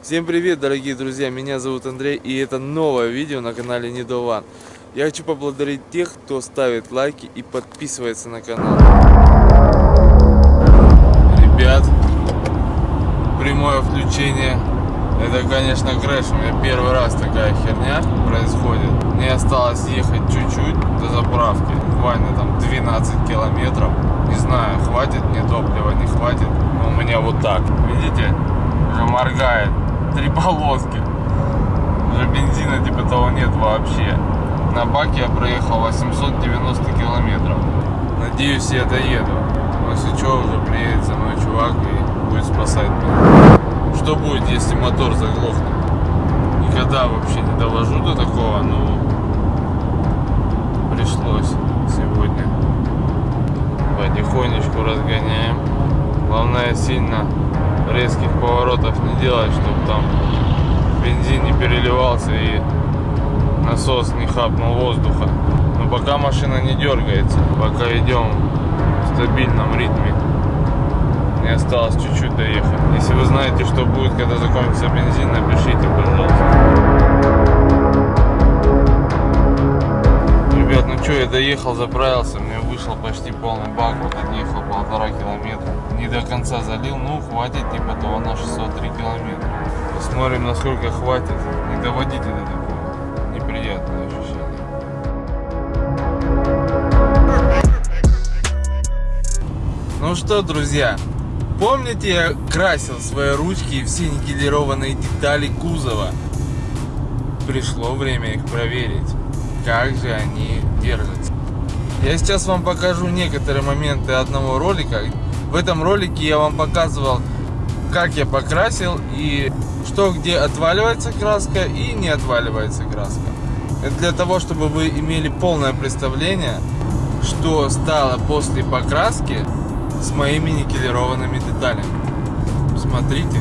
Всем привет, дорогие друзья! Меня зовут Андрей, и это новое видео на канале Недован. Я хочу поблагодарить тех, кто ставит лайки и подписывается на канал. Ребят, прямое включение. Это, конечно, крэш. У меня первый раз такая херня происходит. Мне осталось ехать чуть-чуть до заправки. Буквально там 12 километров. Не знаю, хватит мне топлива, не хватит. Но у меня вот так. Видите? Уже моргает три полоски. Уже бензина типа того нет вообще. На баке я проехал 890 километров. Надеюсь, я доеду. Но если что, уже приедет за мной чувак и будет спасать меня. Что будет, если мотор заглохнет? Никогда вообще не довожу до такого, но пришлось сегодня. Потихонечку разгоняем. Главное сильно резких поворотов не делать, чтобы там бензин не переливался и насос не хапнул воздуха. Но пока машина не дергается, пока идем в стабильном ритме. Не осталось чуть-чуть доехать. Если вы знаете, что будет, когда закончится бензин, напишите, пожалуйста. Ребят, ну что, я доехал, заправился, мне вышел почти полный бак, вот отъехал полтора километра. Не до конца залил, ну хватит типа того на 603 километра. Посмотрим, насколько хватит. Не доводите до такого. Неприятное ощущение. Ну что, друзья, помните, я красил свои ручки и все никелированные детали кузова? Пришло время их проверить, как же они держатся. Я сейчас вам покажу некоторые моменты одного ролика. В этом ролике я вам показывал, как я покрасил и что где отваливается краска и не отваливается краска. Это для того, чтобы вы имели полное представление, что стало после покраски с моими никелированными деталями. Смотрите.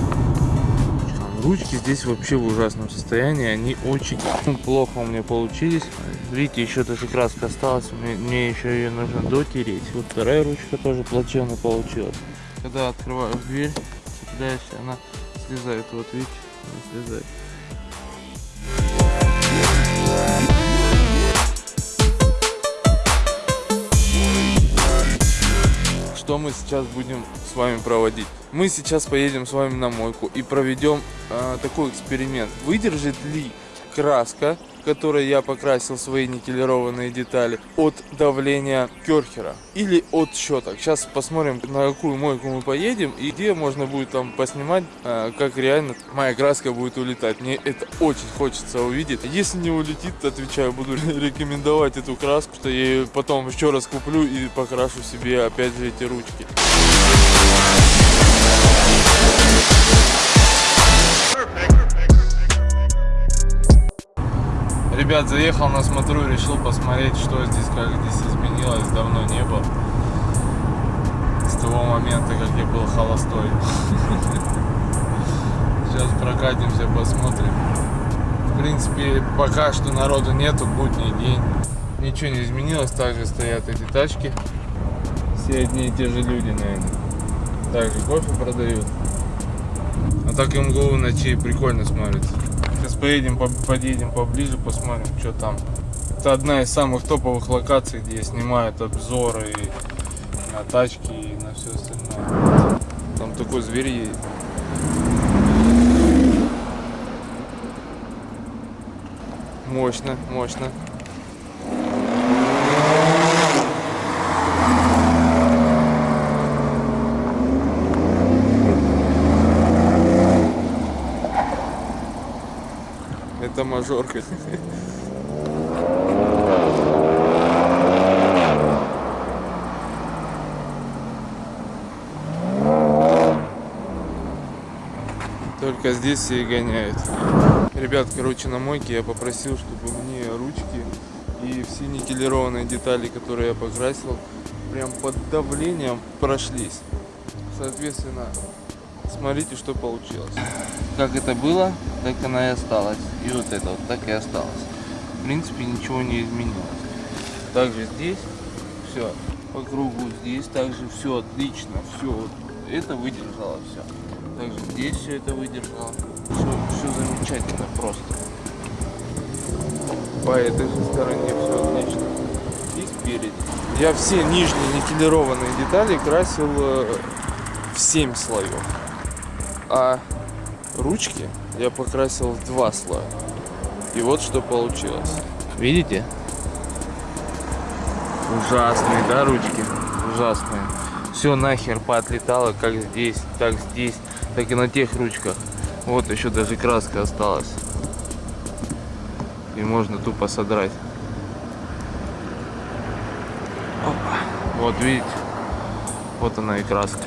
Ручки здесь вообще в ужасном состоянии, они очень плохо у меня получились. Видите, еще даже краска осталась, мне, мне еще ее нужно дотереть. Вот вторая ручка тоже плачевно получилась. Когда открываю дверь, цепляешься, она слезает. Вот видите, она слезает. Что мы сейчас будем с вами проводить. Мы сейчас поедем с вами на мойку и проведем э, такой эксперимент. Выдержит ли краска, которой я покрасил свои никелированные детали, от давления керхера или от щеток. Сейчас посмотрим, на какую мойку мы поедем и где можно будет там поснимать, а, как реально моя краска будет улетать. Мне это очень хочется увидеть. Если не улетит, отвечаю, буду рекомендовать эту краску, что я потом еще раз куплю и покрашу себе опять же эти ручки. Ребят, заехал на смотру, решил посмотреть, что здесь, как здесь изменилось, давно не было. С того момента, как я был холостой. Сейчас прокатимся, посмотрим. В принципе, пока что народу нету, будний день. Ничего не изменилось, также стоят эти тачки. Все одни и те же люди, наверное. Также кофе продают. А так МГУ ночи прикольно смотрится. Сейчас поедем, подъедем поближе, посмотрим, что там. Это одна из самых топовых локаций, где снимают обзоры и на тачки, и на все остальное. Там такой зверь едет. Мощно, мощно. Это мажорка. Только здесь все и гоняют. Ребят, короче, на мойке я попросил, чтобы мне ручки и все никелированные детали, которые я покрасил, прям под давлением прошлись. Соответственно, смотрите, что получилось как это было, так она и осталась. И вот это вот так и осталось. В принципе, ничего не изменилось. Также здесь все по кругу. Здесь также все отлично. Все вот это выдержало все. Также здесь все это выдержало. Все, все замечательно просто. По этой же стороне все отлично. И спереди. Я все нижние никелированные детали красил э, в 7 слоев. А ручки я покрасил в два слоя. И вот что получилось. Видите? Ужасные, да, ручки? Ужасные. Все нахер поотлетало, как здесь, так здесь, так и на тех ручках. Вот еще даже краска осталась. И можно тупо содрать. Опа. Вот видите, вот она и краска.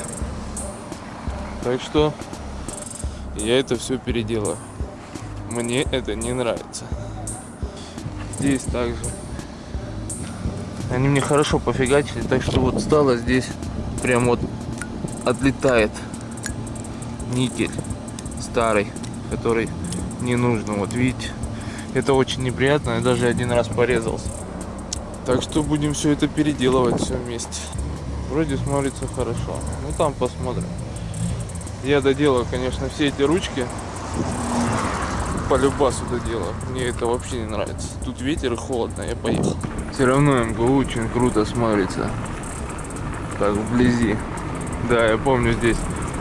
Так что я это все переделаю. Мне это не нравится. Здесь также. Они мне хорошо пофигачили, так что вот стало здесь прям вот отлетает никель старый, который не нужно. Вот видите, это очень неприятно. Я даже один раз порезался. Так что будем все это переделывать все вместе. Вроде смотрится хорошо. Ну там посмотрим. Я доделаю, конечно, все эти ручки. По любасу доделаю. Мне это вообще не нравится. Тут ветер и холодно, я поехал. Все равно МГУ очень круто смотрится. Так, вблизи. Да, я помню, здесь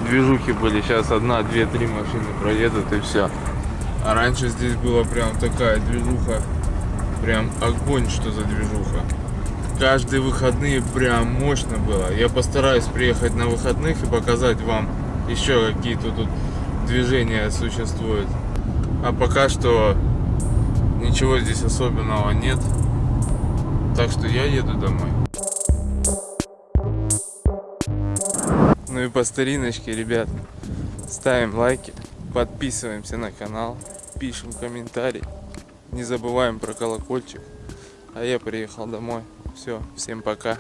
движухи были. Сейчас одна, две, три машины проедут и все. А раньше здесь была прям такая движуха. Прям огонь, что за движуха. Каждые выходные прям мощно было. Я постараюсь приехать на выходных и показать вам еще какие-то тут движения существуют. А пока что ничего здесь особенного нет. Так что я еду домой. Ну и по стариночке, ребят, ставим лайки, подписываемся на канал, пишем комментарий, не забываем про колокольчик. А я приехал домой. Все, всем пока.